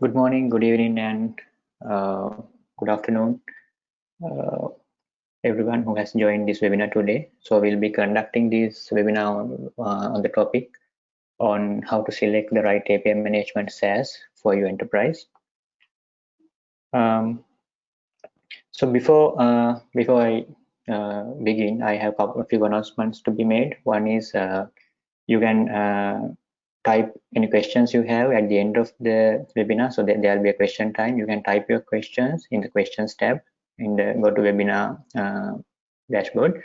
good morning, good evening, and uh, good afternoon, uh, everyone who has joined this webinar today. So we'll be conducting this webinar uh, on the topic on how to select the right API management SaaS for your enterprise. Um, so before uh, before I uh, begin, I have a few announcements to be made. One is uh, you can type any questions you have at the end of the webinar. So that there will be a question time. You can type your questions in the questions tab in the go to webinar uh, dashboard.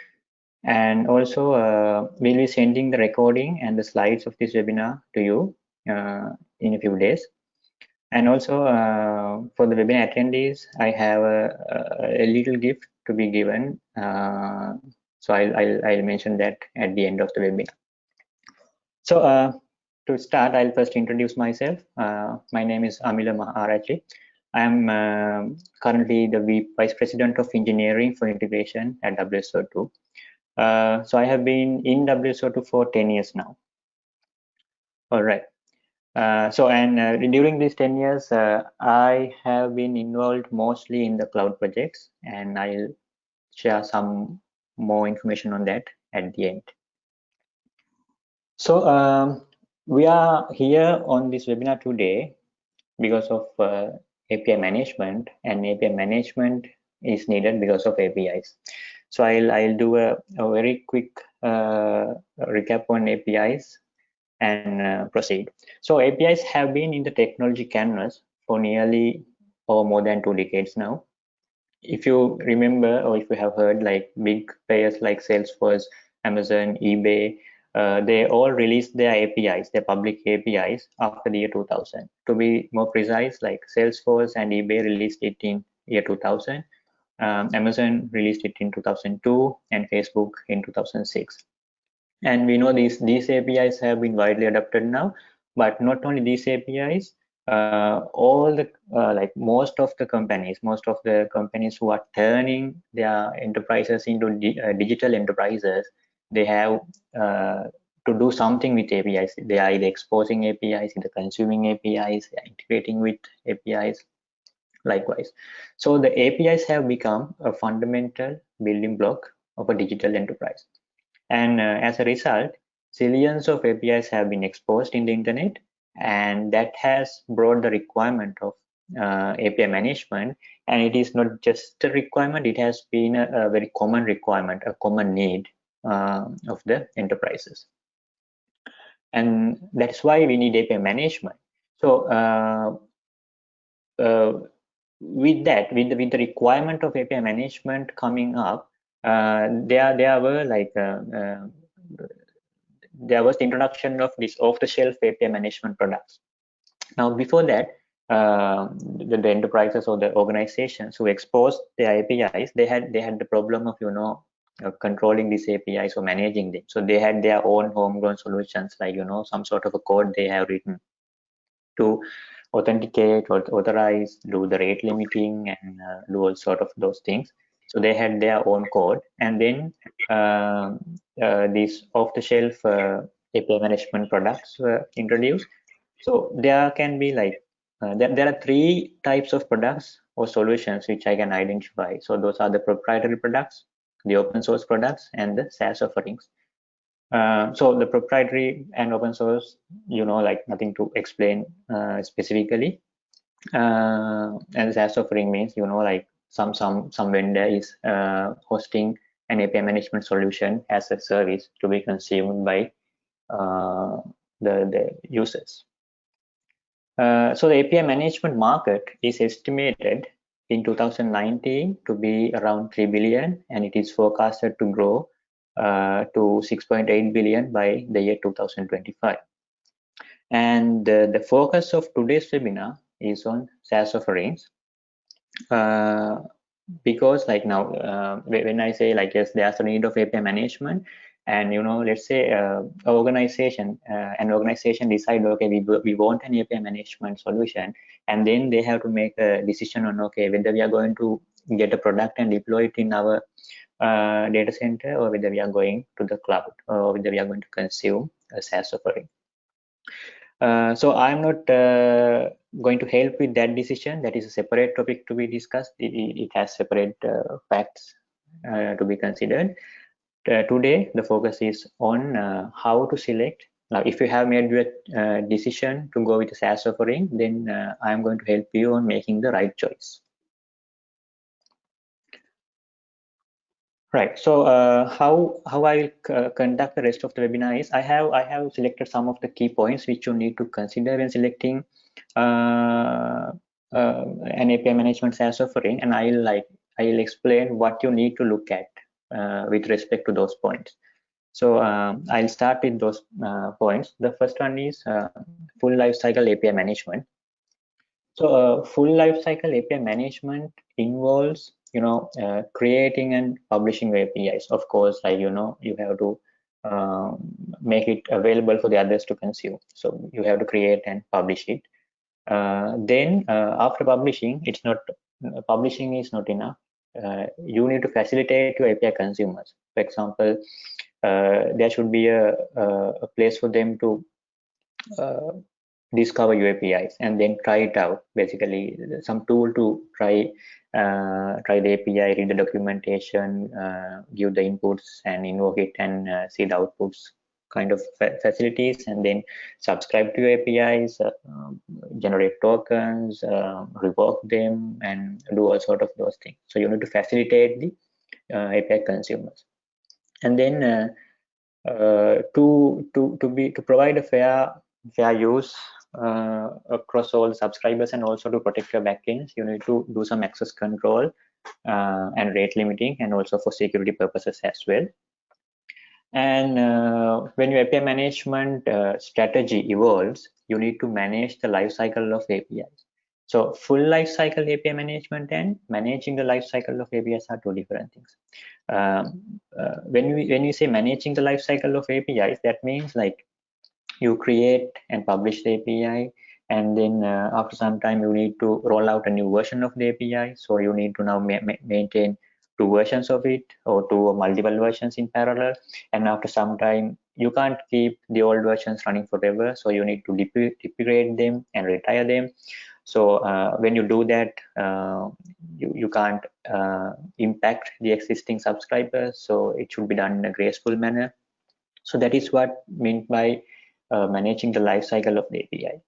And also uh, we'll be sending the recording and the slides of this webinar to you uh, in a few days. And also uh, for the webinar attendees i have a, a little gift to be given uh, so I'll, I'll, I'll mention that at the end of the webinar. So uh, to start, I'll first introduce myself. Uh, my name is Amila Maharachchi. I am uh, currently the Vice President of Engineering for Integration at WSO2. Uh, so I have been in WSO2 for 10 years now. All right. Uh, so and uh, during these 10 years, uh, I have been involved mostly in the cloud projects and I'll share some more information on that at the end. So um, we are here on this webinar today because of uh, API management and API management is needed because of APIs. So I'll, I'll do a, a very quick uh, recap on APIs and uh, proceed. So APIs have been in the technology canvas for nearly or more than two decades now. If you remember or if you have heard like big players like Salesforce, Amazon, eBay, uh, they all released their APIs, their public APIs after the year 2000. To be more precise, like Salesforce and eBay released it in year 2000, um, Amazon released it in 2002, and Facebook in 2006. And we know these these APIs have been widely adopted now, but not only these APIs, uh, all the uh, like most of the companies, most of the companies who are turning their enterprises into di uh, digital enterprises, they have uh, to do something with APIs. They are either exposing APIs, either consuming APIs, integrating with APIs, likewise. So the APIs have become a fundamental building block of a digital enterprise. And uh, as a result, zillions of APIs have been exposed in the internet, and that has brought the requirement of uh, API management. And it is not just a requirement, it has been a, a very common requirement, a common need of the enterprises. And that's why we need API management. So uh, uh, with that, with the, with the requirement of API management coming up, uh, there there were like uh, uh, there was the introduction of this off-the-shelf API management products. Now, before that, uh, the, the, enterprises or the organizations who exposed their APIs, they had they had the problem of you know uh, controlling these APIs or managing them. So they had their own homegrown solutions, like you know some sort of a code they have written to authenticate or authorize, do the rate limiting, and uh, do all sort of those things. So they had their own code, and then uh, uh, these off-the-shelf uh, API management products were introduced. So there can be like uh, there, there are three types of products or solutions which I can identify. So those are the proprietary products, the open source products and the SaaS offerings. Uh, so the proprietary and open source, you know, like nothing to explain uh, specifically. Uh, and SaaS offering means, you know, like some some some vendor is uh, hosting an API management solution as a service to be consumed by uh, the the users. Uh, so the API management market is estimated in 2019 to be around 3 billion and it is forecasted to grow uh, to 6.8 billion by the year 2025 and uh, the focus of today's webinar is on SaaS offerings. Uh, because like now uh, when I say like yes there's a need of API management and you know let's say uh, organization uh, an organization decide okay we, we want an api management solution and then they have to make a decision on okay whether we are going to get a product and deploy it in our uh, data center or whether we are going to the cloud or whether we are going to consume a SaaS offering. Uh, so I'm not uh, going to help with that decision. That is a separate topic to be discussed. It, it has separate uh, facts uh, to be considered. Uh, today, the focus is on uh, how to select. Now, if you have made your decision to go with a SaaS offering, then I'm going to help you on making the right choice. Right. So uh, how how I will uh, conduct the rest of the webinar is I have I have selected some of the key points which you need to consider when selecting uh, uh an API management SaaS offering, and I'll like I'll explain what you need to look at uh, with respect to those points. So um, I'll start with those uh, points. The first one is full lifecycle API management. So full lifecycle API management involves you know uh, creating and publishing apis of course like you know you have to um, make it available for the others to consume so you have to create and publish it uh, then uh, after publishing it's not uh, publishing is not enough uh, you need to facilitate your api consumers. For example uh, there should be a, a, place for them to discover your apis and then try it out. Basically some tool to try uh, try the API, read the documentation, uh, give the inputs and invoke it and uh, see the outputs kind of fa facilities and then subscribe to your APIs, uh, um, generate tokens, uh, revoke them and do all sort of those things. So you need to facilitate the uh, API consumers. And then to to to be to provide a fair fair use uh, across all subscribers and also to protect your backends you need to do some access control uh, and rate limiting and also for security purposes as well and uh, when your API management uh, strategy evolves you need to manage the life cycle of APIs so full life cycle API management and managing the life cycle of APIs are two different things. Um, uh, when we when we say managing the life cycle of APIs that means like you create and publish the API and then uh, after some time you need to roll out a new version of the API so you need to now ma maintain two versions of it or two multiple versions in parallel. And after some time you can't keep the old versions running forever. So you need to depregrade them and retire them. So uh, when you do that uh, you, you can't uh, impact the existing subscribers. So it should be done in a graceful manner. So that is what meant by uh, managing the life cycle of the API.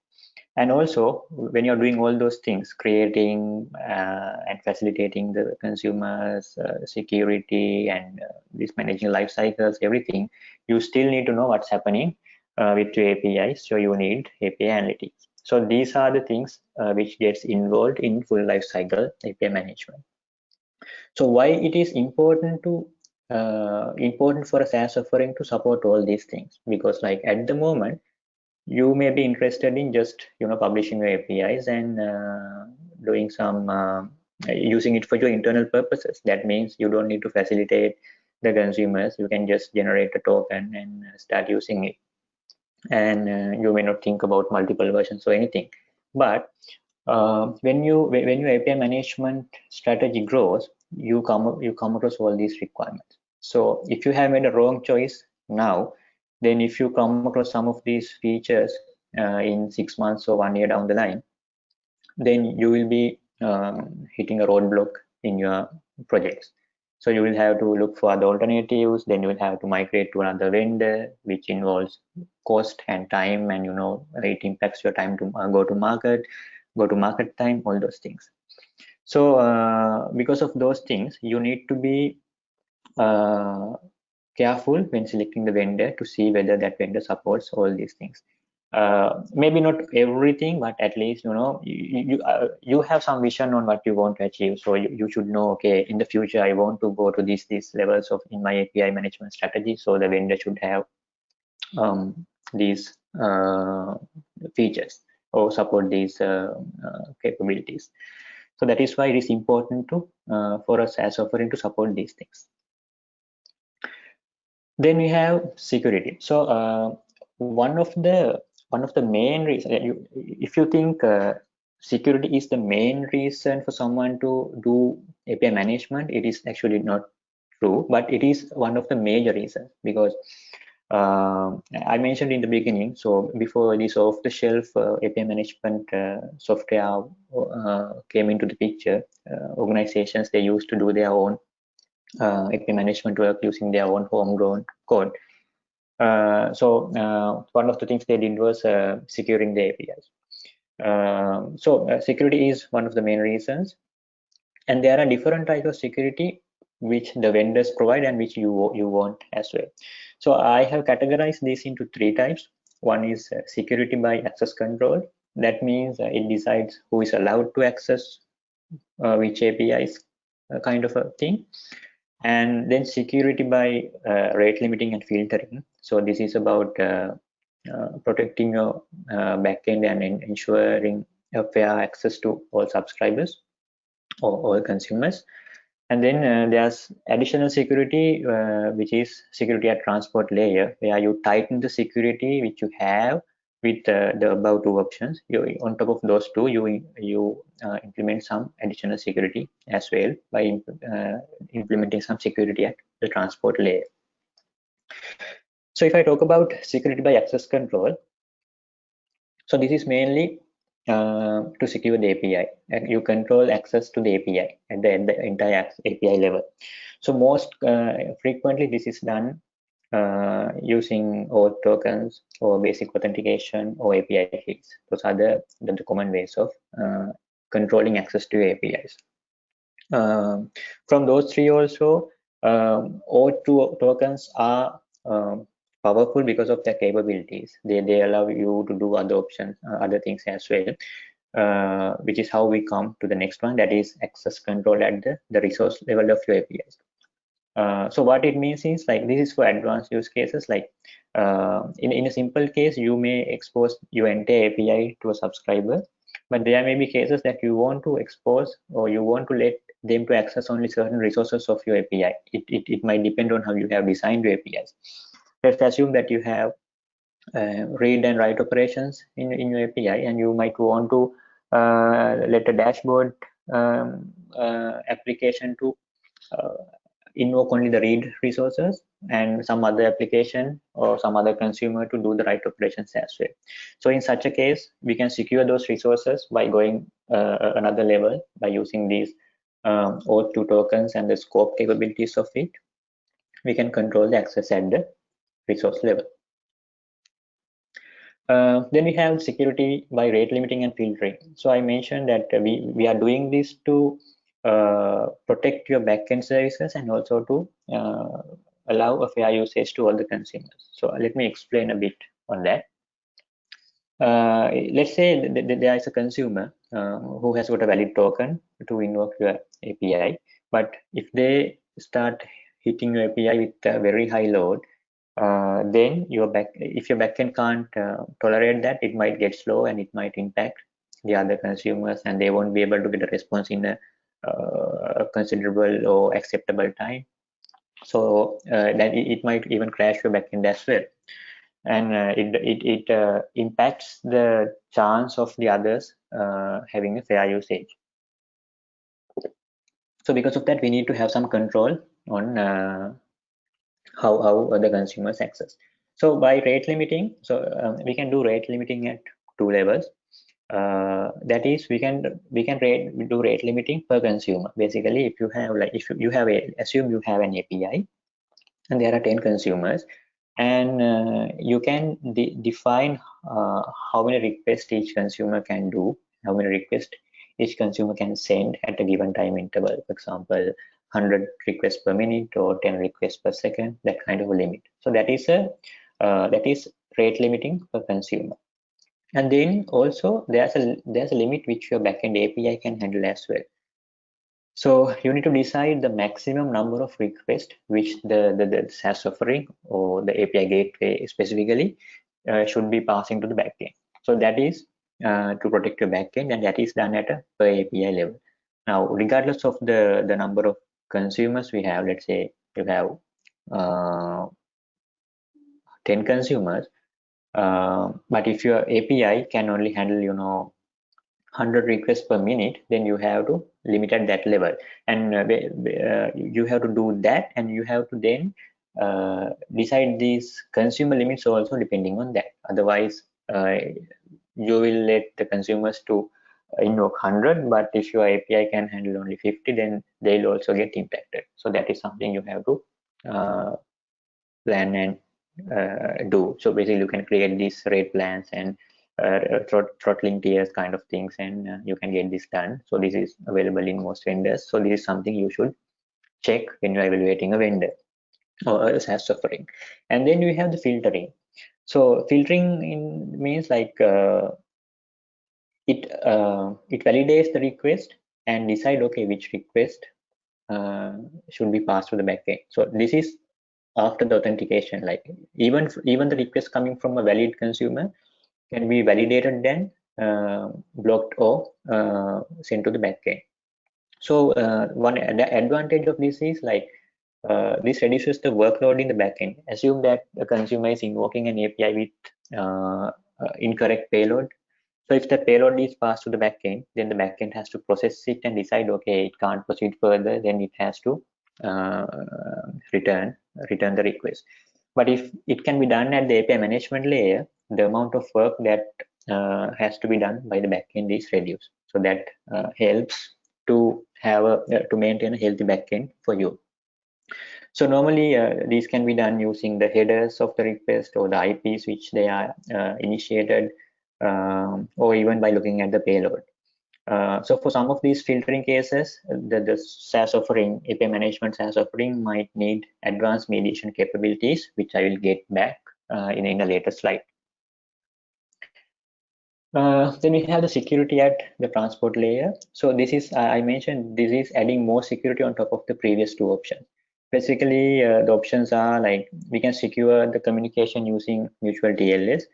And also, when you're doing all those things, creating uh, and facilitating the consumers, uh, security, and uh, this managing life cycles, everything, you still need to know what's happening uh, with your APIs. So you need API analytics. So these are the things uh, which gets involved in full life cycle API management. So why it is important to uh, important for a SaaS offering to support all these things because like at the moment you may be interested in just you know publishing your APIs and uh, doing some uh, using it for your internal purposes. That means you don't need to facilitate the consumers. You can just generate a token and start using it. And uh, you may not think about multiple versions or anything. But uh, when you when your API management strategy grows, you come you come across all these requirements so if you have made a wrong choice now then if you come across some of these features uh, in six months or one year down the line then you will be um, hitting a roadblock in your projects. So you will have to look for other alternatives. Then you will have to migrate to another vendor which involves cost and time and you know it impacts your time to uh, go to market go to market time all those things. So uh, because of those things you need to be uh, careful when selecting the vendor to see whether that vendor supports all these things. Uh, maybe not everything but at least you know you you, uh, you have some vision on what you want to achieve. So you, you should know okay in the future i want to go to these these levels of in my api management strategy. So the vendor should have um, these uh, features or support these uh, uh, capabilities. So that is why it is important to for a SaaS offering to support these things then we have security. So uh, one of the one of the main reasons you, if you think uh, security is the main reason for someone to do api management it is actually not true but it is one of the major reasons because uh, I mentioned in the beginning, so before this off-the-shelf uh, API management uh, software uh, came into the picture, uh, organizations, they used to do their own uh, API management work using their own homegrown code. so one of the things they did was securing the APIs. so security is one of the main reasons. And there are different types of security which the vendors provide and which you you want as well so i have categorized this into three types one is uh, security by access control that means uh, it decides who is allowed to access uh, which apis uh, kind of a thing and then security by uh, rate limiting and filtering. So this is about uh, protecting your backend and ensuring fair access to all subscribers or all consumers. And then uh, there's additional security, uh, which is security at transport layer, where you tighten the security which you have with uh, the above two options. You, on top of those two, you you uh, implement some additional security as well by uh, implementing some security at the transport layer. So if I talk about security by access control, so this is mainly uh, to secure the API and you control access to the API at the, the entire API level. So most uh, frequently this is done uh, using OAuth tokens or basic authentication or API keys. Those are the, the, common ways of uh, controlling access to APIs. Um, from those three also, um, OAuth tokens are um, powerful because of their capabilities. They, they allow you to do other options, uh, other things as well, uh, which is how we come to the next one, that is access control at the, the resource level of your APIs. Uh, so what it means is like this is for advanced use cases like uh, in, in a simple case you may expose your entire API to a subscriber but there may be cases that you want to expose or you want to let them to access only certain resources of your API. It, it, it might depend on how you have designed your APIs let's assume that you have uh, read and write operations in, in your API and you might want to uh, let a dashboard um, uh, application to invoke only the read resources and some other application or some other consumer to do the write operations as well. So in such a case, we can secure those resources by going uh, another level by using these um, OAuth2 tokens and the scope capabilities of it. We can control the access at the resource level. Uh, then we have security by rate limiting and filtering. So I mentioned that we, we are doing this to uh, protect your backend services and also to uh, allow a fair usage to all the consumers. So let me explain a bit on that. Uh, let's say th th there is a consumer uh, who has got a valid token to invoke your API, but if they start hitting your API with a very high load, uh, then your back if your backend can't uh, tolerate that it might get slow and it might impact the other consumers and they won't be able to get a response in a, uh, considerable or acceptable time so uh, that it, might even crash your backend as well and uh, it it, it uh, impacts the chance of the others having a fair usage so because of that we need to have some control on how, how the consumers access. So by rate limiting, so um, we can do rate limiting at two levels. Uh, that is, we can we can rate do rate limiting per consumer. Basically, if you have like if you have a assume you have an API, and there are 10 consumers, and uh, you can de define uh, how many requests each consumer can do, how many requests each consumer can send at a given time interval. For example, 100 requests per minute or 10 requests per second that kind of a limit so that is a uh, that is rate limiting per consumer and then also there's a there's a limit which your backend api can handle as well so you need to decide the maximum number of requests which the the, the SaaS offering or the API gateway specifically uh, should be passing to the backend. So that is uh, to protect your backend, and that is done at a per API level. Now, regardless of the the number of consumers we have let's say you have uh, 10 consumers uh, but if your api can only handle you know 100 requests per minute then you have to limit at that level and uh, uh, you have to do that and you have to then uh, decide these consumer limits also depending on that. Otherwise, uh, you will let the consumers to invoke 100, but if your API can handle only 50, then they'll also get impacted. So that is something you have to plan and do. So basically, you can create these rate plans and uh, throttling tiers kind of things, and uh, you can get this done. So this is available in most vendors. So this is something you should check when you're evaluating a vendor or a SaaS offering. And then we have the filtering. So filtering in, means like uh, it uh, it validates the request and decide okay which request uh, should be passed to the backend. So this is after the authentication. Like even even the request coming from a valid consumer can be validated then uh, blocked or uh, sent to the backend. So uh, one advantage of this is like uh, this reduces the workload in the backend. Assume that the consumer is invoking an API with uh, uh, incorrect payload. So if the payload is passed to the backend, then the backend has to process it and decide, okay, it can't proceed further, then it has to uh, return return the request. But if it can be done at the API management layer, the amount of work that uh, has to be done by the backend is reduced. So that uh, helps to have a to maintain a healthy backend for you. So normally uh, these can be done using the headers of the request or the IPs which they are uh, initiated um, or even by looking at the payload. Uh, so for some of these filtering cases, the, the SaaS offering, API management SaaS offering might need advanced mediation capabilities, which I will get back uh, in, in a later slide. Uh, then we have the security at the transport layer. So this is, I mentioned, this is adding more security on top of the previous two options basically uh, the options are like we can secure the communication using mutual TLS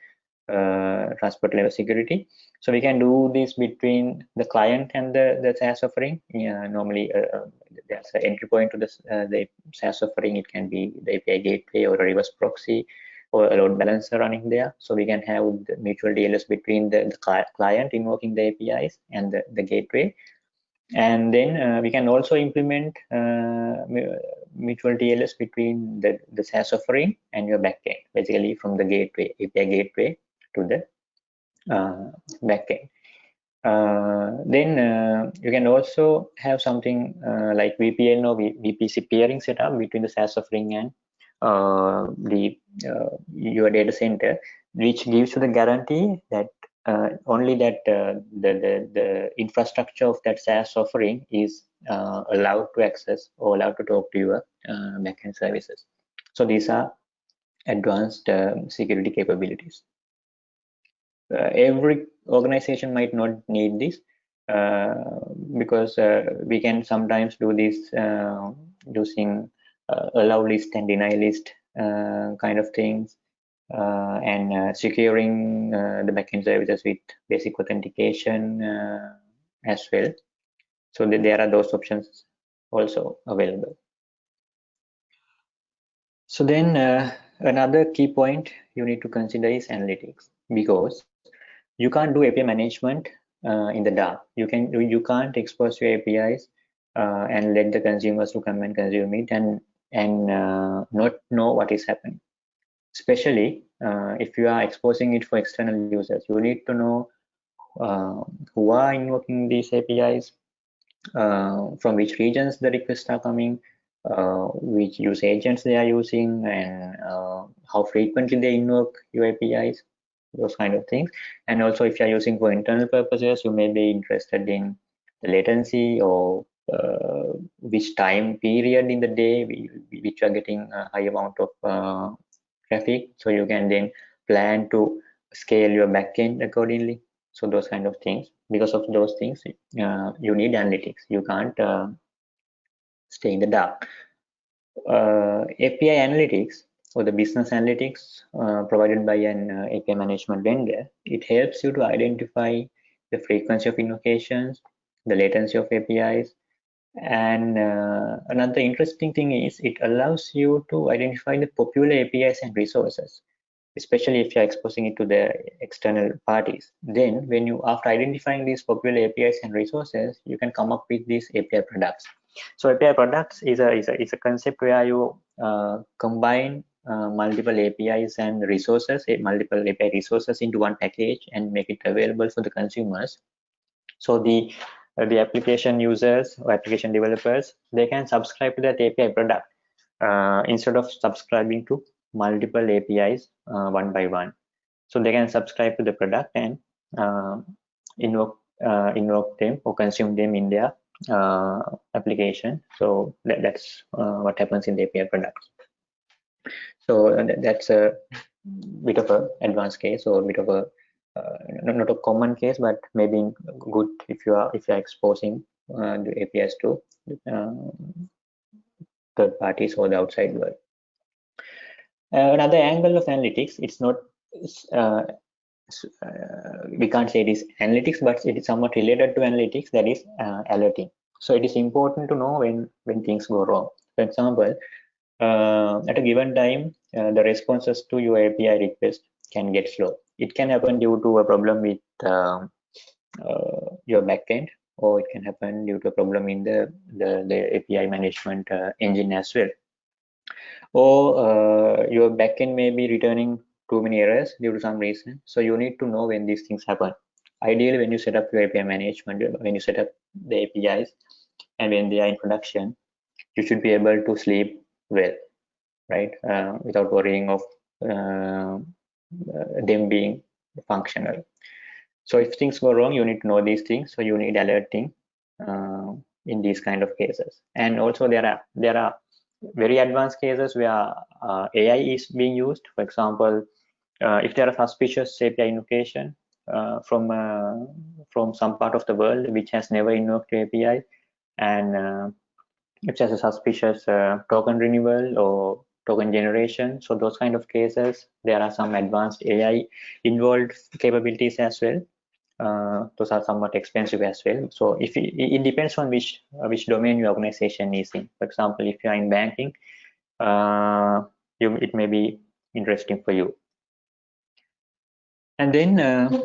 transport level security. So we can do this between the client and the, the SaaS offering. Yeah, normally uh, uh there's an entry point to uh, the SaaS offering. It can be the API gateway or a reverse proxy or a load balancer running there. So we can have the mutual TLS between the, the client invoking the APIs and the, the gateway. And then uh, we can also implement uh, mutual TLS between the, the SaaS offering and your backend, basically from the gateway, API gateway to the uh, backend. Uh, then uh, you can also have something uh, like VPN or VPC peering setup between the SaaS offering and the your data center, which gives you the guarantee that uh, only that uh, the, the, the infrastructure of that SaaS offering is uh, allowed to access or allowed to talk to your backend services. So these are advanced security capabilities. Uh, every organization might not need this uh, because we can sometimes do this using allow list and deny list kind of things uh, and uh, securing uh, the backend services with basic authentication as well. So there are those options also available. So then another key point you need to consider is analytics because you can't do API management uh, in the dark. You can you can't expose your APIs uh, and let the consumers to come and consume it and and uh, not know what is happening especially uh, if you are exposing it for external users you need to know uh, who are invoking these apis uh, from which regions the requests are coming which user agents they are using and how frequently they invoke your apis those kind of things. And also if you're using for internal purposes you may be interested in the latency or uh, which time period in the day we, which are getting a high amount of traffic. So you can then plan to scale your backend accordingly. So those kind of things. Because of those things uh, you need analytics. You can't uh, stay in the dark. Uh, api analytics or the business analytics uh, provided by an uh, api management vendor it helps you to identify the frequency of invocations the latency of apis and uh, another interesting thing is it allows you to identify the popular APIs and resources, especially if you're exposing it to the external parties. Then when you, after identifying these popular APIs and resources, you can come up with these API products. So API products is a, is a, is a concept where you uh, combine uh, multiple APIs and resources, multiple API resources into one package and make it available for the consumers. So the uh, the application users or application developers they can subscribe to that API product uh, instead of subscribing to multiple APIs uh, one by one. So they can subscribe to the product and invoke invoke them or consume them in their application. So that, that's what happens in the API products. So uh, that's a bit of a advanced case or a bit of a uh, not a common case, but maybe good if you are if you are exposing uh, the APIs to uh, third parties or the outside world. another angle of analytics, it's not uh, we can't say it is analytics, but it is somewhat related to analytics, that is uh, alerting. So it is important to know when, when things go wrong. For example, uh, at a given time, uh, the responses to your API request can get slow. It can happen due to a problem with um, uh, your backend, or it can happen due to a problem in the, the, the API management uh, engine as well. Or your backend may be returning too many errors due to some reason. So you need to know when these things happen. Ideally, when you set up your API management, when you set up the APIs and when they are in production, you should be able to sleep well, right? Uh, without worrying of uh, them being functional. So if things go wrong, you need to know these things. So you need alerting uh, in these kind of cases. And also there are there are very advanced cases where uh, AI is being used. For example, uh, if there are suspicious API invocation from from some part of the world which has never invoked API, and if there's a suspicious uh, token renewal or token generation, so those kind of cases, there are some advanced AI involved capabilities as well. Uh, those are somewhat expensive as well. So if it, it depends on which uh, which domain your organization is in. For example, if you are in banking, uh, you, it may be interesting for you. And then, uh,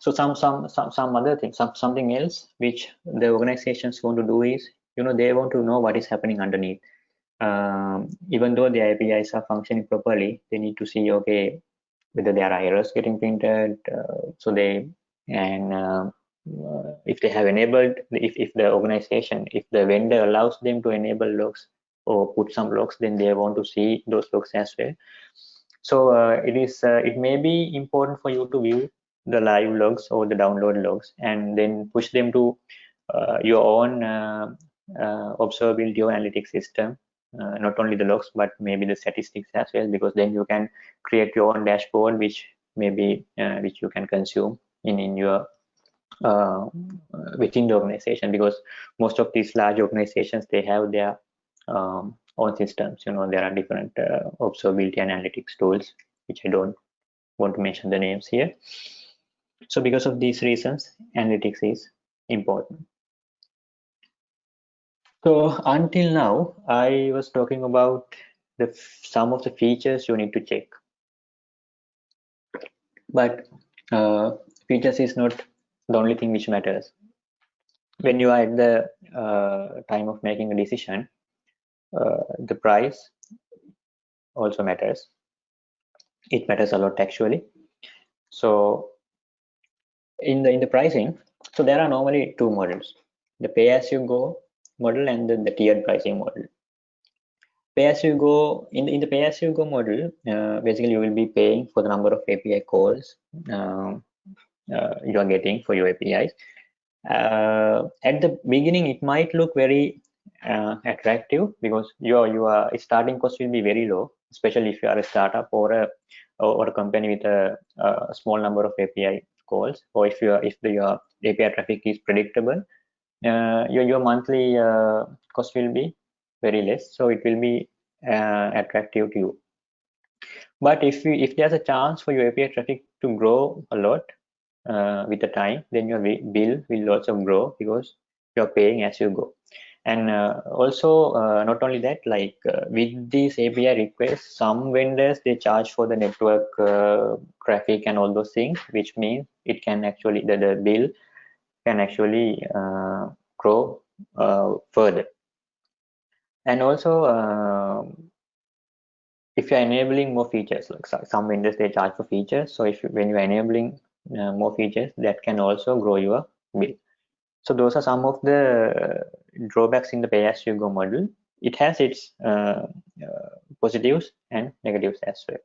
so some some some some other thing, some something else which the organizations want to do is, you know, they want to know what is happening underneath. Um, even though the APIs are functioning properly, they need to see okay whether there are errors getting printed. Uh, so they and uh, if they have enabled if, if the organization if the vendor allows them to enable logs or put some logs then they want to see those logs as well so uh, it is uh, it may be important for you to view the live logs or the download logs and then push them to uh, your own uh, observability or analytics system not only the logs but maybe the statistics as well because then you can create your own dashboard which maybe which you can consume in in your uh, within the organization because most of these large organizations they have their um, own systems you know there are different uh, observability analytics tools which i don't want to mention the names here. So because of these reasons analytics is important so until now i was talking about the some of the features you need to check. But uh, features is not the only thing which matters. When you are at the uh, time of making a decision uh, the price also matters. It matters a lot actually. So in the in the pricing so there are normally two models. The pay as you go model and then the tiered pricing model pay as you go in, in the pay as you go model uh, basically you will be paying for the number of api calls um, uh, you are getting for your APIs. Uh, at the beginning, it might look very uh, attractive because your your starting cost will be very low, especially if you are a startup or a or a company with a, a small number of API calls, or if your if the, your API traffic is predictable, uh, your your monthly uh, cost will be very less, so it will be uh, attractive to you. But if you if there's a chance for your API traffic to grow a lot, uh, with the time then your bill will also grow because you're paying as you go and uh, also uh, not only that like uh, with these api requests some vendors they charge for the network uh, traffic and all those things which means it can actually the, the bill can actually uh, grow further and also if you're enabling more features, like some vendors they charge for features. So if you, when you're enabling uh, more features, that can also grow your bill. So those are some of the drawbacks in the pay-as-you-go model. It has its uh, uh, positives and negatives as well.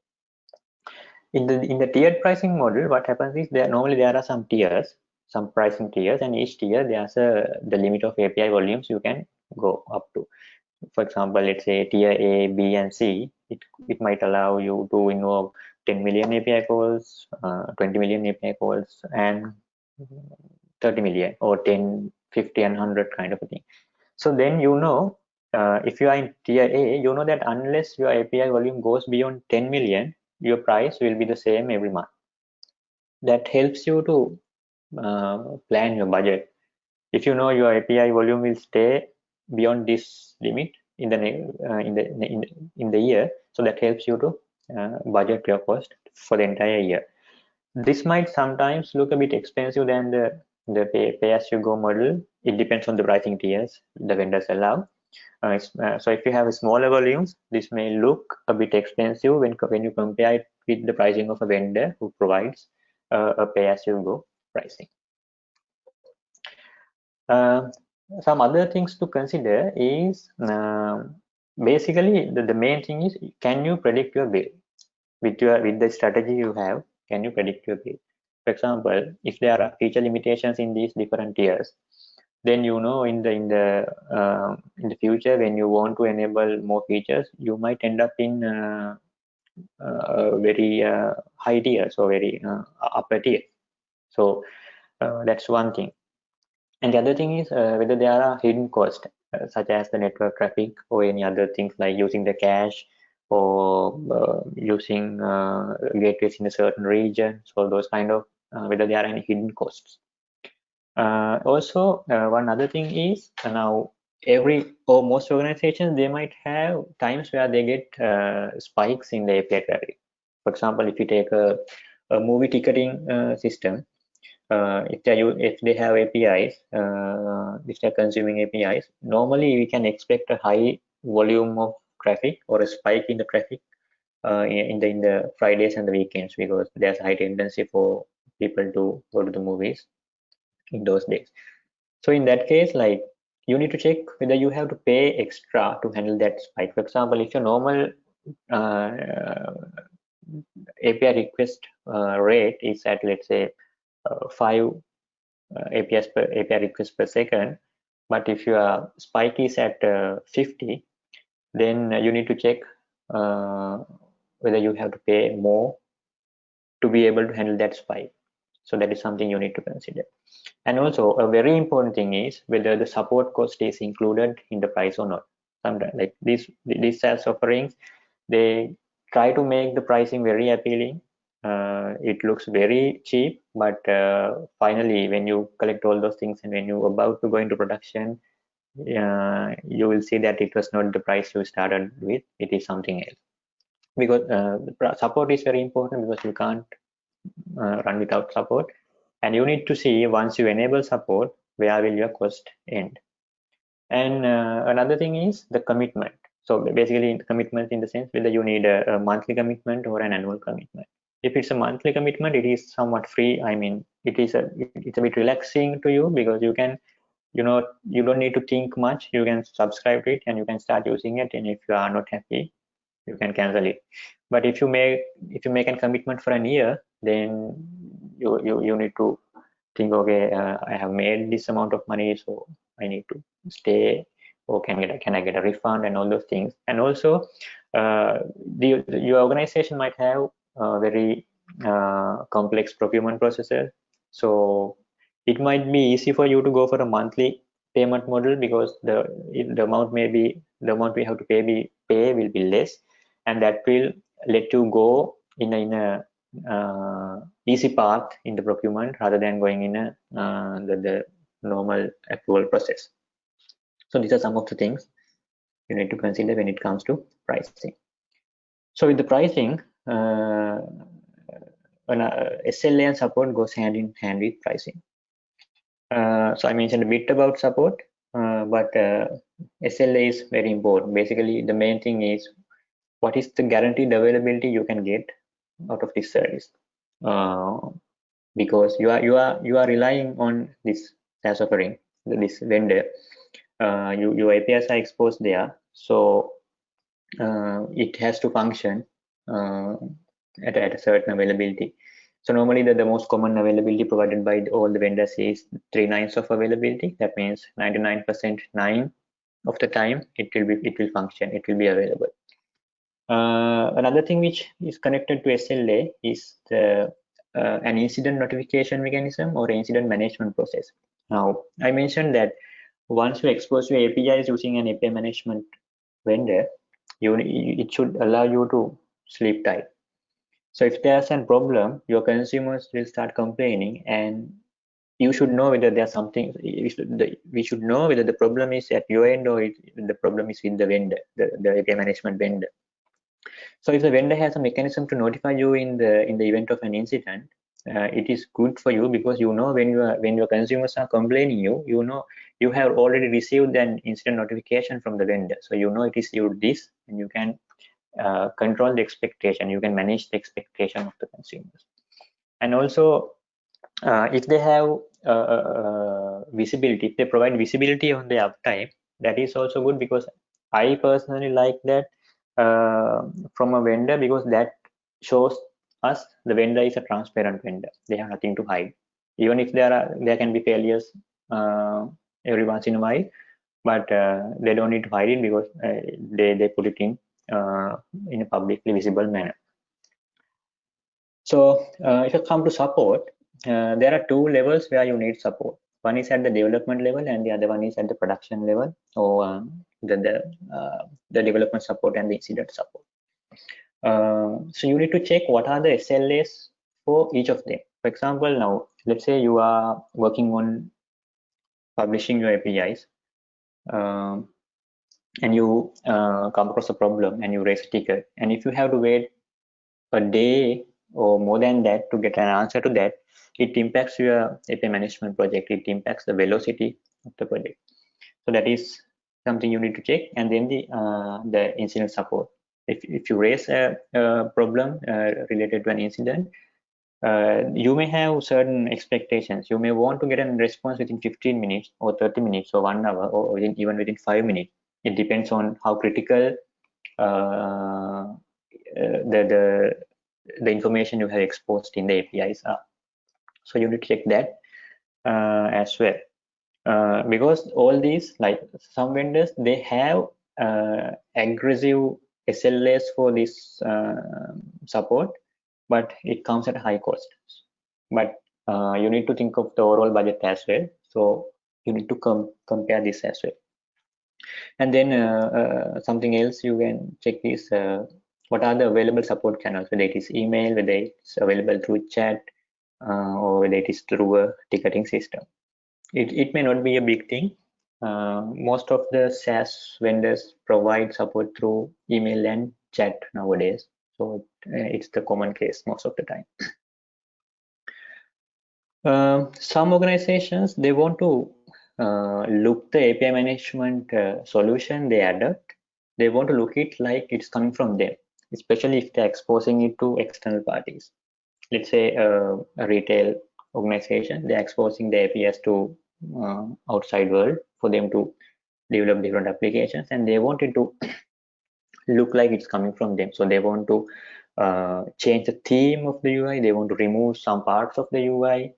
In the in the tiered pricing model, what happens is there normally there are some tiers, some pricing tiers, and each tier there's a the limit of API volumes you can go up to. For example, let's say tier A, B, and C. It it might allow you to involve 10 million API calls, uh, 20 million API calls, and 30 million or 10 50 and 100 kind of a thing so then you know uh, if you are in tier a you know that unless your api volume goes beyond 10 million your price will be the same every month that helps you to uh, plan your budget. If you know your api volume will stay beyond this limit in the uh, in the in, in the year so that helps you to uh, budget your cost for the entire year. This might sometimes look a bit expensive than the the pay, pay as you go model. It depends on the pricing tiers the vendors allow. Uh, uh, so if you have smaller volumes this may look a bit expensive when when you compare it with the pricing of a vendor who provides uh, a pay as you go pricing. Uh, some other things to consider is um, basically the, the main thing is can you predict your bill? With your with the strategy you have can you predict your bill? For example if there are feature limitations in these different tiers then you know in the in the uh, in the future when you want to enable more features you might end up in uh, uh, very uh, high tier so very uh, upper tier so uh, that's one thing and the other thing is whether there are hidden costs such as the network traffic or any other things like using the cache or using gateways in a certain region so those kind of uh, whether there are any hidden costs. Uh, also, uh, one other thing is now every or most organizations they might have times where they get spikes in the API traffic. For example, if you take a, a movie ticketing system, uh, if they if they have APIs, uh, if they're consuming APIs, normally we can expect a high volume of traffic or a spike in the traffic uh, in the in the Fridays and the weekends because there's a high tendency for people to go to the movies in those days. So in that case like you need to check whether you have to pay extra to handle that spike. For example if your normal uh, api request uh, rate is at let's say uh, five uh, per API requests per second. But if your spike is at uh, 50 then you need to check uh, whether you have to pay more to be able to handle that spike. So that is something you need to consider. And also a very important thing is whether the support cost is included in the price or not. Sometimes like these these SaaS offerings they try to make the pricing very appealing uh, it looks very cheap but uh, finally when you collect all those things and when you're about to go into production uh, you will see that it was not the price you started with. It is something else. Because uh, support is very important because you can't uh, run without support. And you need to see once you enable support where will your cost end. And uh, another thing is the commitment. So basically commitment in the sense whether you need a, a, monthly commitment or an annual commitment if it's a monthly commitment it is somewhat free. I mean it is a it's a bit relaxing to you because you can you know you don't need to think much. You can subscribe to it and you can start using it. And if you are not happy you can cancel it. But if you make if you make a commitment for a year then you you, you need to think okay uh, i have made this amount of money so i need to stay. Or can get can i get a refund and all those things. And also uh, the your organization might have very uh, complex procurement processes. So it might be easy for you to go for a monthly payment model because the the amount may be the amount we have to pay be pay will be less and that will let you go in a, in a uh, easy path in the procurement rather than going in a uh, the, the normal approval process. So these are some of the things you need to consider when it comes to pricing. So with the pricing uh, an, uh, SLA and support goes hand in hand with pricing. Uh, so I mentioned a bit about support uh, but SLA is very important. Basically the main thing is what is the guaranteed availability you can get out of this service. Uh, because you are you are you are relying on this SaaS offering this vendor. Uh, you, your APIs are exposed there. So uh, it has to function uh, at, at a certain availability. So normally the, the most common availability provided by all the vendors is three nines of availability. That means 99 percent nine of the time it will be it will function it will be available. Uh, another thing which is connected to SLA is the, uh, an incident notification mechanism or incident management process. Now, I mentioned that once you expose your APIs using an API management vendor, you, it should allow you to sleep tight. So if there's a problem, your consumers will start complaining and you should know whether there's something we should, know whether the problem is at your end or the problem is with the vendor, the, the API management vendor. So if the vendor has a mechanism to notify you in the in the event of an incident, uh, it is good for you because you know when you are when your consumers are complaining you, you know you have already received an incident notification from the vendor. So you know it is you this and you can uh, control the expectation. You can manage the expectation of the consumers. And also uh, if they have uh, uh, uh, visibility, if they provide visibility on the uptime, that is also good because I personally like that from a vendor because that shows us the vendor is a transparent vendor they have nothing to hide even if there are there can be failures every once in a while but they don't need to hide it because they they put it in in a publicly visible manner so uh, if you come to support there are two levels where you need support one is at the development level and the other one is at the production level or um, the the, uh, the development support and the incident support. Uh, so you need to check what are the SLAs for each of them. For example, now let's say you are working on publishing your APIs um, and you uh, come across a problem and you raise a ticket. And if you have to wait a day or more than that to get an answer to that, it impacts your API management project. It impacts the velocity of the project. So that is something you need to check and then the uh, the incident support if, if you raise a, a problem uh, related to an incident uh, you may have certain expectations you may want to get a response within 15 minutes or 30 minutes or one hour or within, even within five minutes it depends on how critical uh, uh, the the the information you have exposed in the apis are. So you need to check that uh, as well. Uh, because all these like some vendors they have uh, aggressive SLAs for this uh, support but it comes at high cost. But uh, you need to think of the overall budget as well. So you need to com compare this as well and then uh, something else you can check is what are the available support channels whether it is email whether it's available through chat or whether it is through a ticketing system it, it may not be a big thing. Uh, most of the SaaS vendors provide support through email and chat nowadays. So uh, it's the common case most of the time. Uh, some organizations, they want to uh, look the API management uh, solution they adopt. They want to look it like it's coming from them, especially if they're exposing it to external parties. Let's say uh, a retail organization, they're exposing the APIs to uh, outside world for them to develop different applications and they want it to look like it's coming from them so they want to uh, change the theme of the UI they want to remove some parts of the UI uh,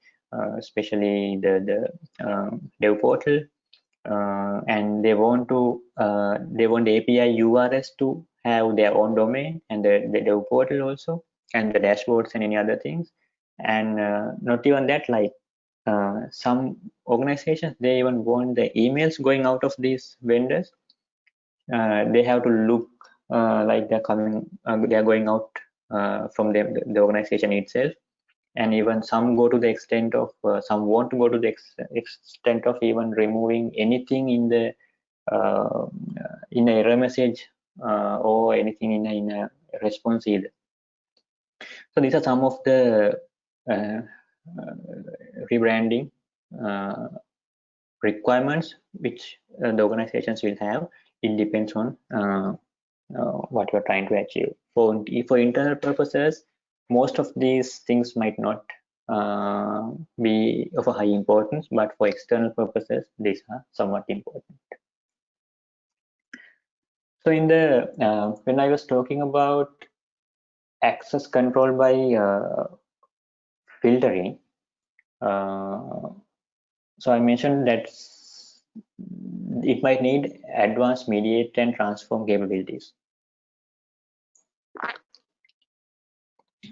especially the the um, dev portal. Uh, and they want to uh, they want the API URLs to have their own domain and the, the dev portal also and the dashboards and any other things. And uh, not even that like uh, some organizations they even want the emails going out of these vendors. Uh, they have to look uh, like they're coming uh, they're going out uh, from them the organization itself and even some go to the extent of some want to go to the ex extent of even removing anything in the in a error message or anything in a, in a response either so these are some of the uh, uh, rebranding uh, requirements which uh, the organizations will have it depends on uh, what you're trying to achieve. For, for internal purposes, most of these things might not uh, be of a high importance, but for external purposes, these are somewhat important. So in the uh, when I was talking about access control by uh, filtering, uh, so I mentioned that it might need advanced mediate and transform capabilities.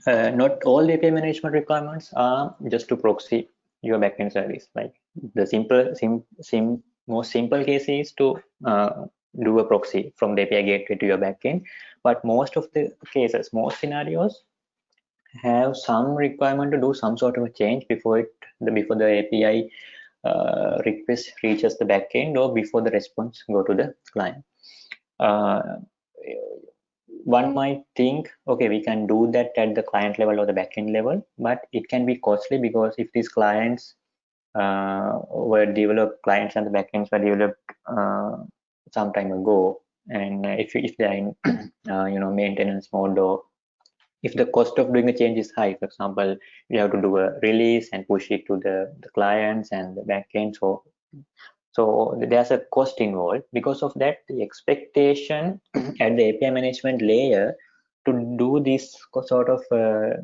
Uh, not all API management requirements are just to proxy your backend service. Like the simple, sim, sim, most simple case is to uh, do a proxy from the API gateway to your backend. But most of the cases, most scenarios have some requirement to do some sort of a change before it, the, before the API uh, request reaches the backend or before the response go to the client. Uh, one might think, okay, we can do that at the client level or the backend level, but it can be costly because if these clients uh, were developed, clients and the backends were developed uh, some time ago, and if if they're in uh, you know maintenance mode or if the cost of doing a change is high, for example, you have to do a release and push it to the, the clients and the backend. So, so there's a cost involved. Because of that, the expectation at the API management layer to do this sort of uh,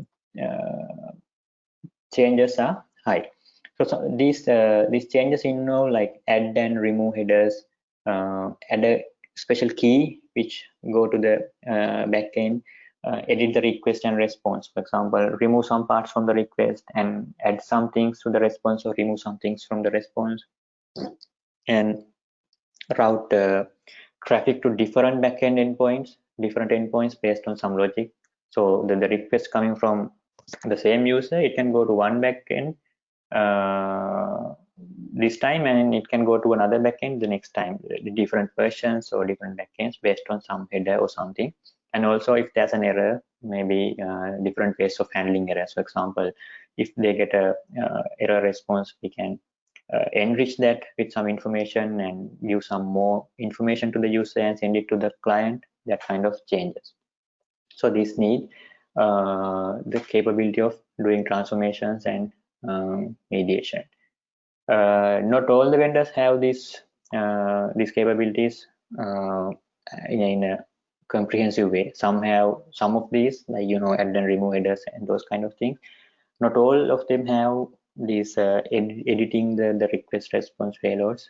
uh, changes are high. So, so these uh, these changes involve like add and remove headers, uh, add a special key which go to the uh, backend uh, edit the request and response. For example, remove some parts from the request and add some things to the response or remove some things from the response and route uh, traffic to different backend endpoints, different endpoints based on some logic. So the, the request coming from the same user, it can go to one backend uh, this time and it can go to another backend the next time, the different versions or different backends based on some header or something. And also if there's an error maybe uh, different ways of handling errors. For example if they get a uh, error response we can uh, enrich that with some information and give some more information to the user and send it to the client that kind of changes. So this need uh, the capability of doing transformations and um, mediation. Uh, not all the vendors have these uh, these capabilities in, in a comprehensive way. Some have some of these like you know add and remove headers and those kind of things. Not all of them have these uh, ed editing the, the request response payloads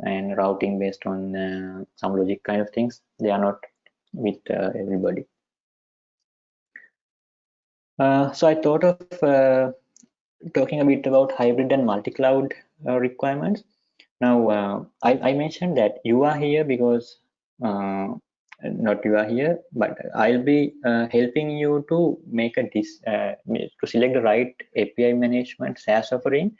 and routing based on uh, some logic kind of things they are not with uh, everybody. Uh, so i thought of uh, talking a bit about hybrid and multi-cloud uh, requirements. Now I, I, mentioned that you are here because not you are here but i'll be uh, helping you to make a dis uh, to select the right api management saas offering.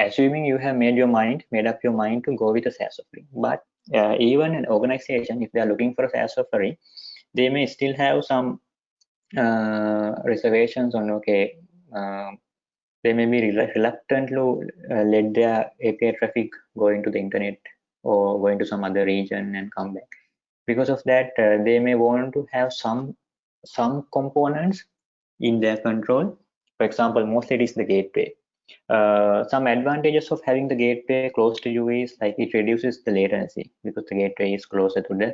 Assuming you have made your mind made up your mind to go with a saas offering. But uh, even an organization if they are looking for a saas offering they may still have some uh, reservations on okay uh, they may be reluctant to uh, let their api traffic go into the internet or go into some other region and come back because of that uh, they may want to have some some components in their control. For example mostly it is the gateway. Uh, some advantages of having the gateway close to you is like it reduces the latency because the gateway is closer to the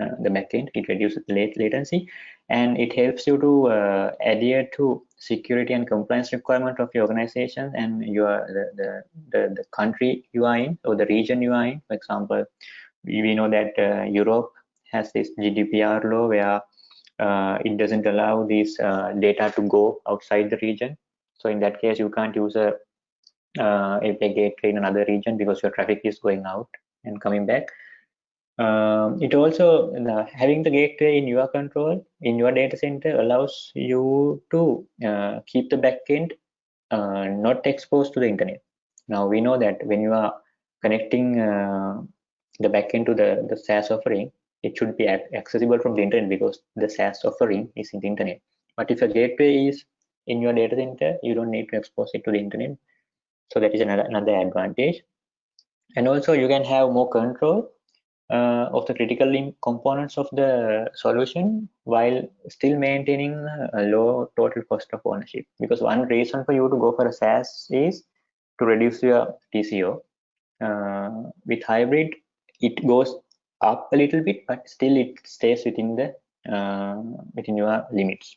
uh, the backend. It reduces the late latency and it helps you to uh, adhere to security and compliance requirement of your organization and your the, the, the, the country you are in or the region you are in. For example we, know that uh, europe has this GDPR law where uh, it doesn't allow this uh, data to go outside the region. So in that case, you can't use a uh, API gateway in another region because your traffic is going out and coming back. Um, it also having the gateway in your control in your data center allows you to uh, keep the backend uh, not exposed to the internet. Now we know that when you are connecting uh, the backend to the the SaaS offering, it should be accessible from the internet because the SaaS offering is in the internet. But if a gateway is in your data center, you don't need to expose it to the internet. So that is another, another advantage. And also you can have more control uh, of the critical components of the solution while still maintaining a low total cost of ownership. Because one reason for you to go for a SaaS is to reduce your TCO. Uh, with hybrid, it goes up a little bit, but still it stays within the uh, within your limits.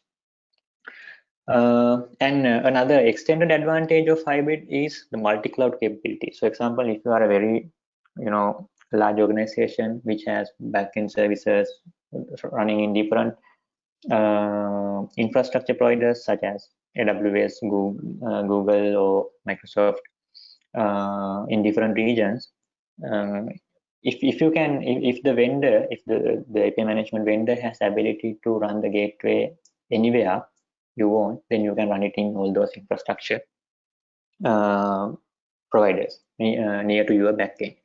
Uh, and uh, another extended advantage of hybrid is the multi-cloud capability. So example, if you are a very, you know, large organization which has backend services running in different uh, infrastructure providers such as AWS, Google, uh, Google or Microsoft uh, in different regions. Uh, if, if you can, if, if, the vendor, if the, the API management vendor has ability to run the gateway anywhere you want, then you can run it in all those infrastructure uh, providers near, near to your backend.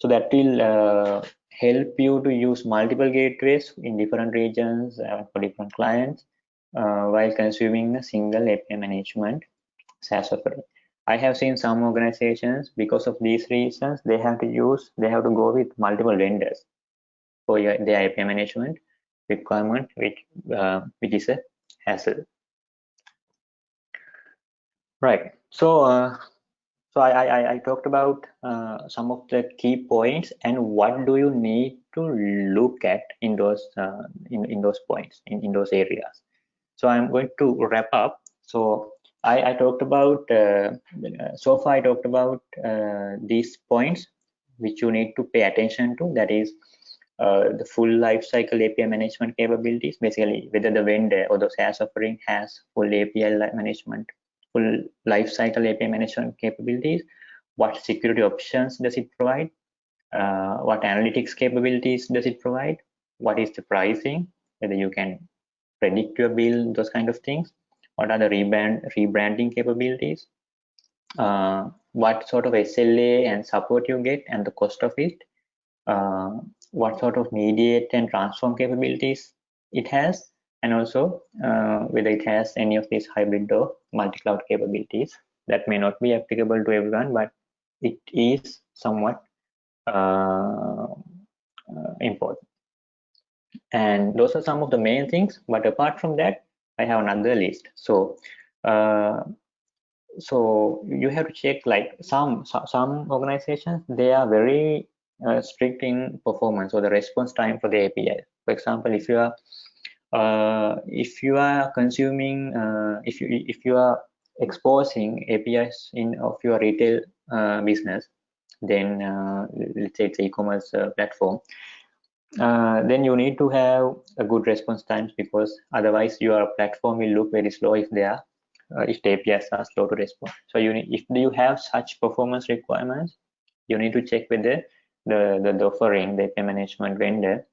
So that will uh, help you to use multiple gateways in different regions uh, for different clients uh, while consuming a single API management SaaS offering. I have seen some organizations because of these reasons they have to use they have to go with multiple vendors for your, their API management requirement, which uh, which is a hassle. Right. So uh, so I, I, I talked about uh, some of the key points and what do you need to look at in those uh, in, in those points in, in those areas. So I'm going to wrap up. So I, I talked about uh, so far I talked about uh, these points which you need to pay attention to. That is uh, the full lifecycle API management capabilities. Basically, whether the vendor or the SaaS offering has full API management full lifecycle API management capabilities, what security options does it provide, uh, what analytics capabilities does it provide, what is the pricing, whether you can predict your bill, those kind of things, what are the rebrand, rebranding capabilities, uh, what sort of SLA and support you get and the cost of it, uh, what sort of mediate and transform capabilities it has, and also uh, whether it has any of these hybrid or multi-cloud capabilities that may not be applicable to everyone but it is somewhat uh, uh, important. And those are some of the main things but apart from that i have another list. So uh, so you have to check like some some organizations they are very uh, strict in performance or the response time for the api for example if you are uh, if you are consuming uh, if you if you are exposing apis in of your retail uh, business then uh, let's say it's e-commerce uh, platform uh, then you need to have a good response times because otherwise your platform will look very slow if they are if the apis are slow to respond so you need, if you have such performance requirements you need to check with the the, the, the offering the API management vendor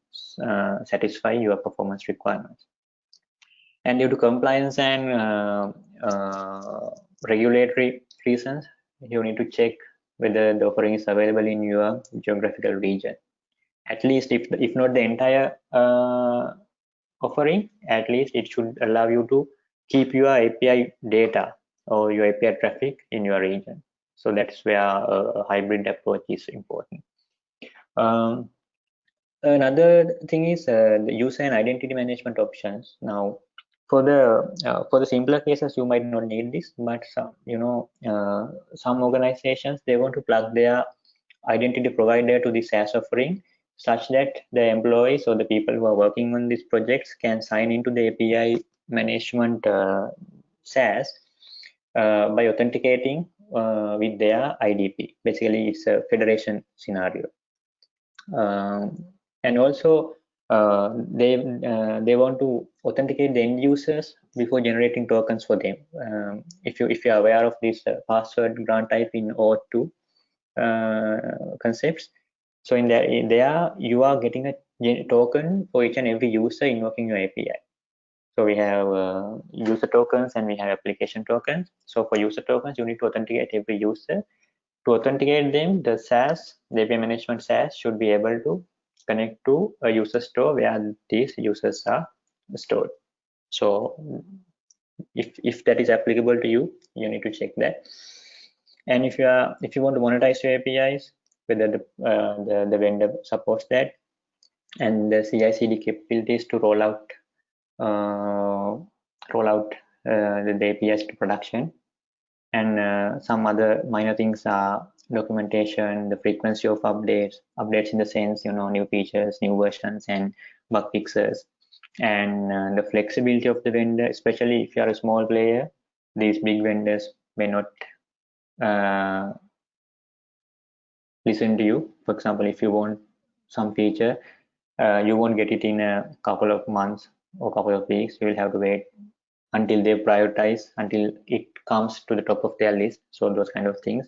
uh, satisfy your performance requirements. And due to compliance and uh, uh, regulatory reasons, you need to check whether the offering is available in your geographical region. At least if, if not the entire uh, offering, at least it should allow you to keep your API data or your API traffic in your region. So that's where a hybrid approach is important. Um, another thing is uh, the user and identity management options now for the uh, for the simpler cases you might not need this but some you know uh, some organizations they want to plug their identity provider to the SaaS offering such that the employees or the people who are working on these projects can sign into the API management uh, SaaS uh, by authenticating uh, with their IDP. Basically, it's a federation scenario. Um, and also uh, they uh, they want to authenticate the end users before generating tokens for them. Um, if you if you are aware of this uh, password grant type in OAuth2 uh, concepts, so in there in there you are getting a token for each and every user invoking your API. So we have uh, user tokens and we have application tokens. So for user tokens, you need to authenticate every user. To authenticate them, the SaaS, the API management SaaS should be able to connect to a user store where these users are stored so if if that is applicable to you you need to check that and if you are if you want to monetize your apis whether the, uh, the, the vendor supports that. And the CI/CD capabilities to roll out uh, roll out uh, the, the APIs to production. And uh, some other minor things are documentation, the frequency of updates, updates in the sense, you know, new features, new versions and bug fixes. And uh, the flexibility of the vendor, especially if you are a small player, these big vendors may not listen to you. For example, if you want some feature, uh, you won't get it in a couple of months or couple of weeks. You will have to wait until they prioritize, until it comes to the top of their list. So those kind of things.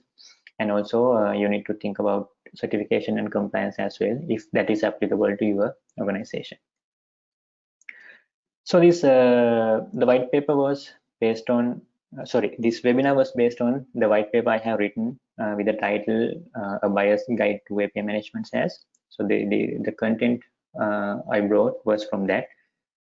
And also uh, you need to think about certification and compliance as well, if that is applicable to your organization. So this uh, the white paper was based on uh, sorry this webinar was based on the white paper I have written uh, with the title uh, a buyer's guide to API management SaaS. So the the, the content uh, I brought was from that,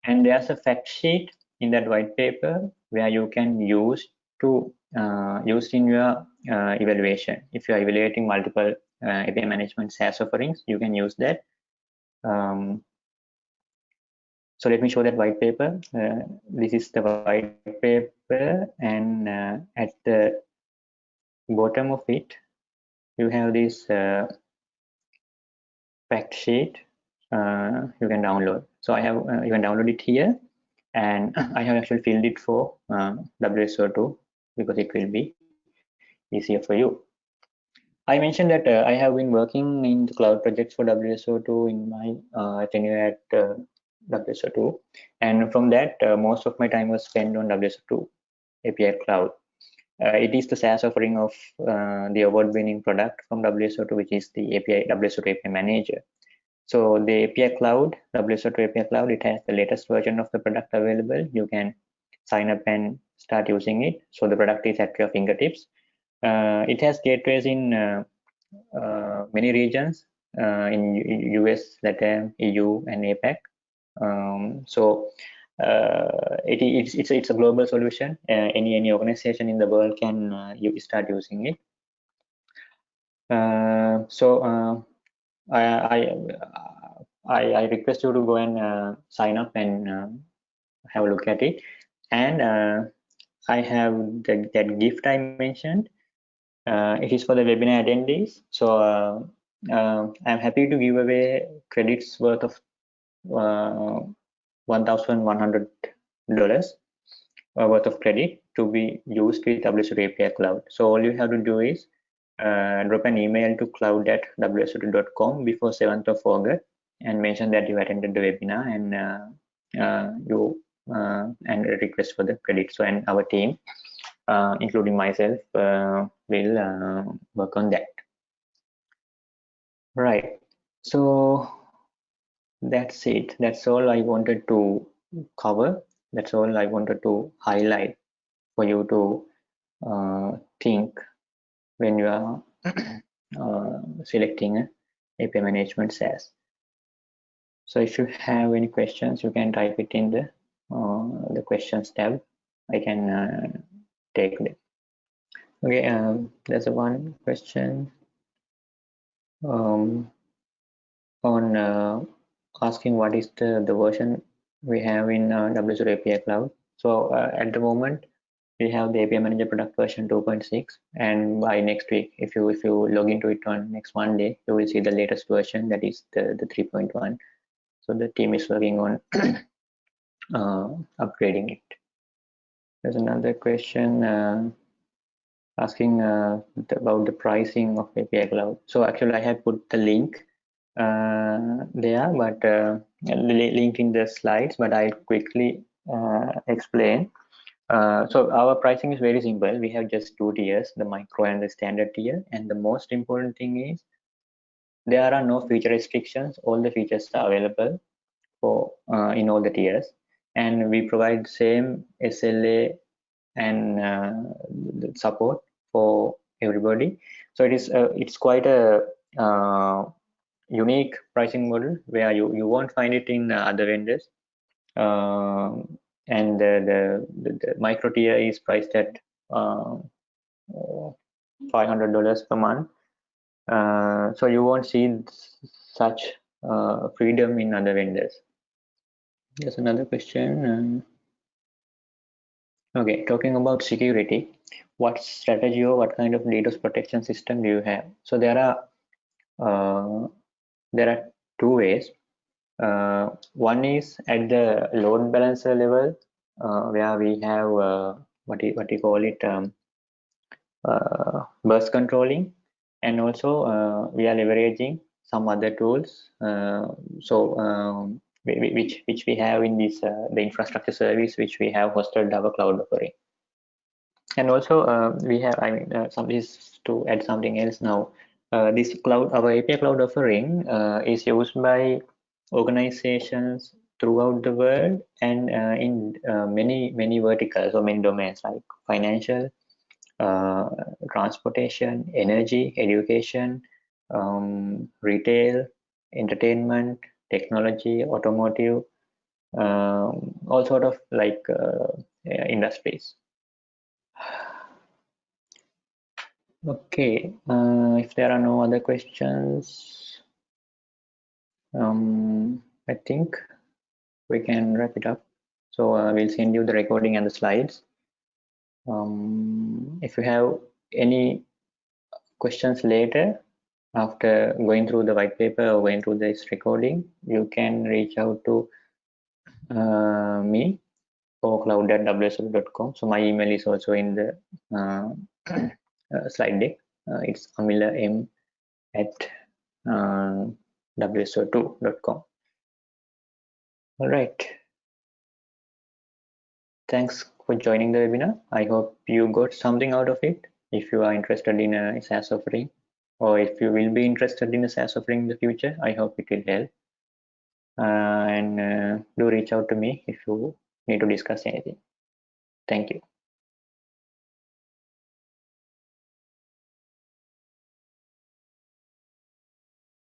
and there's a fact sheet in that white paper where you can use to uh, use in your evaluation. If you are evaluating multiple API management SaaS offerings, you can use that. Um, so let me show that white paper. Uh, this is the white paper and uh, at the bottom of it, you have this uh, fact sheet uh, you can download. So I have, uh, you can download it here and I have actually filled it for uh, WSO2 because it will be easier for you. I mentioned that I have been working in the cloud projects for WSO2 in my tenure at WSO2 and from that uh, most of my time was spent on WSO2 API Cloud. Uh, it is the SaaS offering of uh, the award-winning product from WSO2 which is the API WSO2 API Manager. So the API Cloud, WSO2 API Cloud, it has the latest version of the product available. You can sign up and start using it. So the product is at your fingertips. Uh, it has gateways in uh, uh, many regions in US, Latin, EU, and APAC. Um, so uh, it, it's, it's, it's a global solution. Uh, any any organization in the world can uh, you start using it. Uh, so uh, I, I, I, request you to go and uh, sign up and have a look at it. And I have the, that gift I mentioned. it is for the webinar attendees. So I'm happy to give away credits worth of $1,100 uh, worth of credit to be used with WSO2 API Cloud. So all you have to do is uh, drop an email to cloud at wso2.com before 7th of August and mention that you attended the webinar and uh, uh, you uh, and request for the credit. So and our team, including myself, will work on that. Right. So that's it that's all i wanted to cover that's all i wanted to highlight for you to uh, think when you are uh, selecting a API management SaaS. So if you have any questions, you can type it in the uh, the questions tab. I can uh, take them. Okay, um, there's one question um, on uh, asking what is the, the version we have in uh, WSO2 API Cloud. So uh, at the moment, we have the API Manager product version 2.6, and by next week, if you if you log into it on next Monday, you will see the latest version that is the the 3.1. So the team is working on uh, upgrading it. There's another question uh, asking uh, about the pricing of API Cloud. So actually, I have put the link there, but uh, link in the slides, but I'll quickly uh, explain. so our pricing is very simple. We have just two tiers, the micro and the standard tier. And the most important thing is there are no feature restrictions. All the features are available for in all the tiers. And we provide same SLA and uh, support for everybody so it is uh, it's quite a uh, unique pricing model where you, you won't find it in other vendors. Um, and the, the, the, micro tier is priced at uh, $500 per month. uh, so you won't see such uh, freedom in other vendors there's another question um, okay talking about security what strategy or what kind of DDoS protection system do you have so there are uh, there are two ways. Uh, one is at the load balancer level uh, where we have uh, what you, what call it um, uh, burst controlling. And also uh, we are leveraging some other tools uh, so um, which which we have in this the infrastructure service which we have hosted our cloud offering. And also we have i mean some is to add something else now this cloud our api cloud offering is used by organizations throughout the world and uh, in uh, many many verticals or many domains like financial uh, transportation energy education um, retail entertainment technology automotive um, all sort of like uh, industries okay uh, if there are no other questions um, I think we can wrap it up. So uh, we'll send you the recording and the slides. Um, if you have any questions later after going through the white paper or going through this recording, you can reach out to uh, me for cloud.wsl.com. So my email is also in the uh slide deck. Uh, it's amila m at uh, wso2.com. All right. Thanks for joining the webinar. I hope you got something out of it. If you are interested in a SaaS offering, or if you will be interested in a SaaS offering in the future, I hope it will help. Uh, and uh, do reach out to me if you need to discuss anything. Thank you.